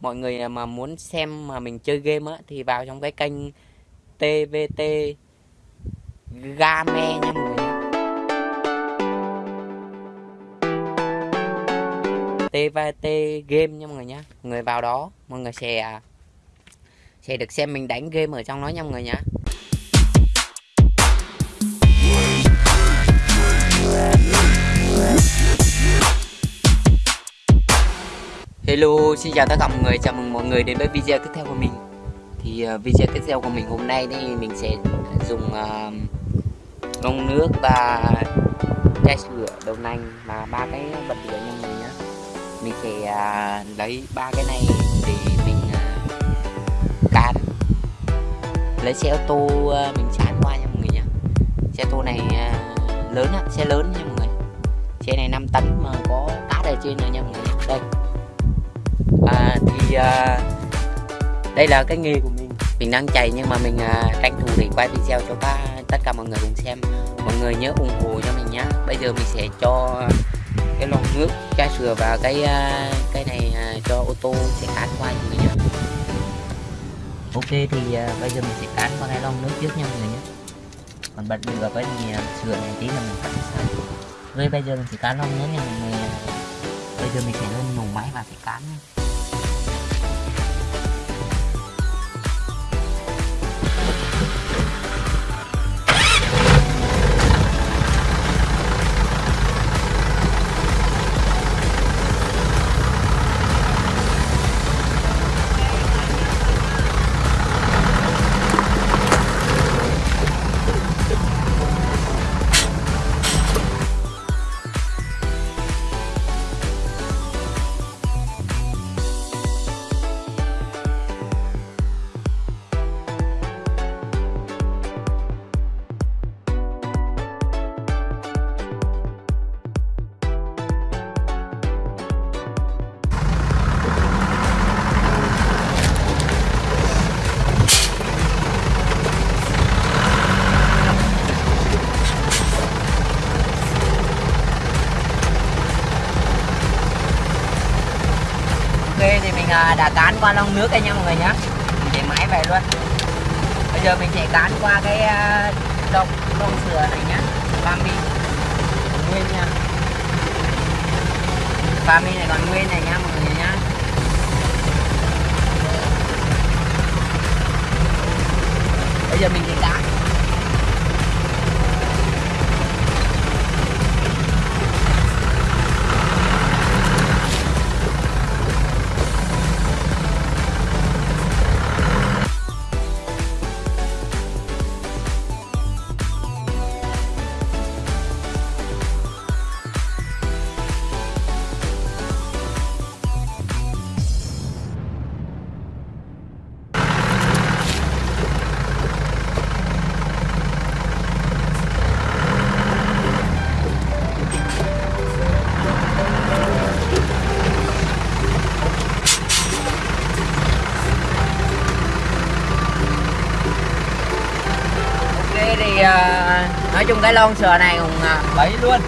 mọi người à, mà muốn xem mà mình chơi game á thì vào trong cái kênh TVT Game nha mọi người. TVT Game nha mọi người nhá Mọi người vào đó, mọi người sẽ à, sẽ được xem mình đánh game ở trong đó nha mọi người nhé. Hello, xin chào tất cả mọi người, chào mừng mọi người đến với video tiếp theo của mình. Thì uh, video tiếp theo của mình hôm nay thì mình sẽ dùng uh, nước và chai sữa đầu nành và ba cái bật lửa nha mọi người nhé Mình sẽ uh, lấy ba cái này để mình uh, cán. Lấy xe ô tô uh, mình chán qua nha mọi người nhé Xe ô tô này uh, lớn á, xe lớn nha mọi người. Xe này 5 tấn mà có cát ở trên nữa nha mọi người. Đây thì à, đây là cái nghề của mình. Mình đang chạy nhưng mà mình à, tranh thủ để quay video cho các tất cả mọi người cùng xem. Mọi người nhớ ủng hộ cho mình nhé bây giờ mình sẽ cho cái lon nước chai sữa và cái à, cái này à, cho ô tô sẽ cán qua mọi người nhé ok thì à, bây giờ mình sẽ cán qua cái lon nước trước nha mọi người nhé còn bật lửa cái gì à, sữa này tí là mình cắt sao rồi bây giờ mình sẽ cán lon nước nha mọi người bây giờ mình sẽ lên nổ máy và sẽ cán nha đã cán qua lon nước đây nha mọi người nhé mình để máy về luôn. Bây giờ mình sẽ cán qua cái à, lon à, lon sữa này nhá. Bambi nguyên nha. Bambi này còn nguyên này nhá mọi người nhá. Bây giờ mình sẽ cán chung cái lon sờ này cũng à, bấy luôn.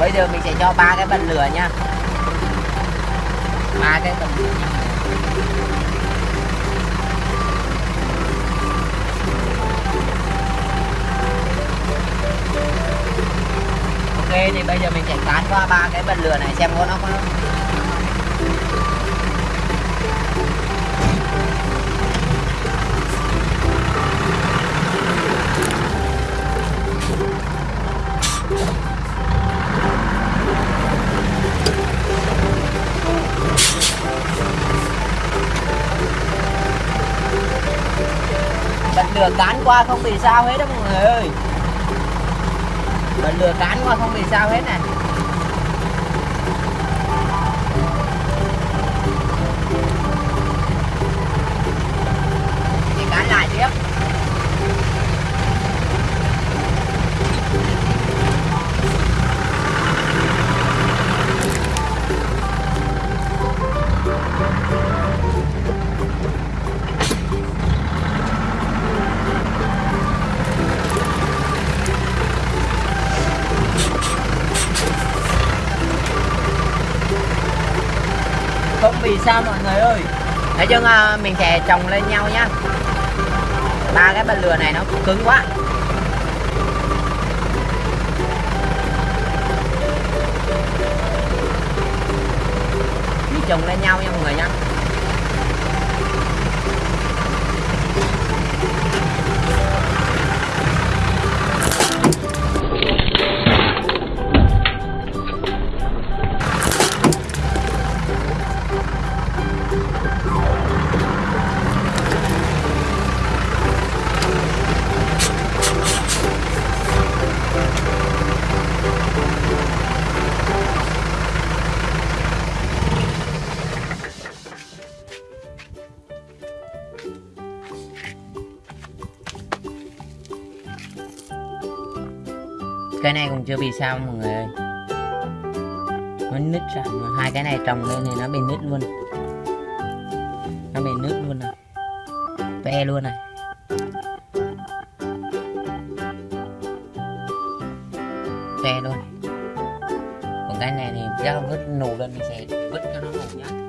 Bây giờ mình sẽ cho ba cái bật lửa nha. Ba cái bật lửa. Nha ok, thì bây giờ mình sẽ tán qua ba cái bật lửa này xem có nó có lừa lửa cán qua không bị sao hết đó mọi người ơi. Bật lửa cán qua không bị sao hết này không vì sao mọi người ơi? Nói chung à, mình sẽ trồng lên nhau nhá ba cái bật lửa này nó cứng quá. Trồng lên nhau nha mọi người nhá cái này còn chưa bị sao mọi người ơi. Nó nứt ra. Hai cái này trồng lên thì nó bị nứt luôn. Nó bị nứt luôn này ve luôn này. Ve luôn. Còn cái này thì chắc vứt nổ lên mình sẽ vứt cho nó nổ nhá.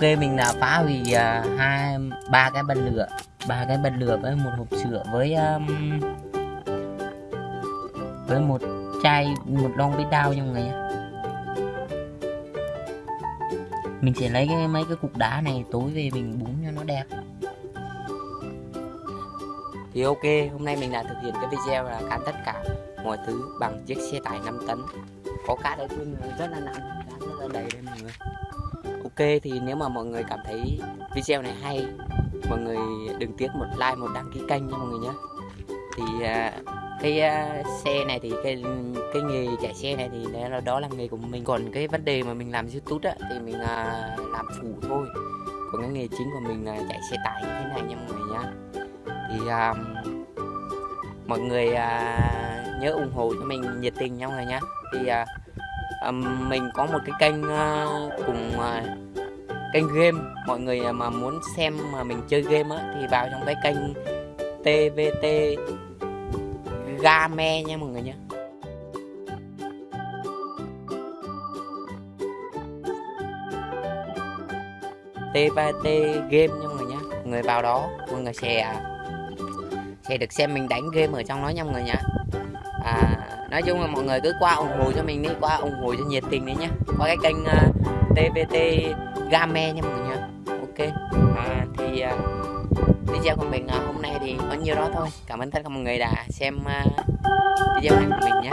Ok mình đã phá hủy uh, hai ba cái bật lửa. Ba cái bật lửa với một hộp sữa với um, với một chai một lon bít đao nha mọi người nhé. mình sẽ lấy cái mấy cái cục đá này tối về mình búng cho nó đẹp. Thì ok hôm nay mình đã thực hiện cái video là cán tất cả mọi thứ bằng chiếc xe tải 5 tấn. Có cả đây luôn rất là nặng rất là đầy đây mọi người thì nếu mà mọi người cảm thấy video này hay mọi người đừng tiếc một like một đăng ký kênh nha mọi người nhé. Thì à, cái à, xe này thì cái cái nghề chạy xe này thì đó là, đó là nghề của mình. Còn cái vấn đề mà mình làm youtube á thì mình à, làm phụ thôi. Còn cái nghề chính của mình là chạy xe tải như thế này nha mọi người nhá thì um, mọi người uh, nhớ ủng hộ cho mình nhiệt tình nha mọi người nhá thì uh, um, mình có một cái kênh uh, cùng uh, kênh game. Mọi người à, mà muốn xem mà mình chơi game á thì vào trong cái kênh TVT Game nha mọi người nhé. TVT game nha mọi người nhé. Mọi người vào đó mọi người sẽ à, sẽ được xem mình đánh game ở trong đó nha mọi người nhé. À, nói chung là mọi người cứ qua ủng hộ cho mình đi qua ủng hộ cho nhiệt tình đi nhé. Qua cái kênh à, uh, TVT Game nha mọi người nha. Ok. À, thì uh, video của mình uh, hôm nay thì có nhiêu đó thôi. Cảm ơn tất cả mọi người đã xem uh, video này của mình nhé.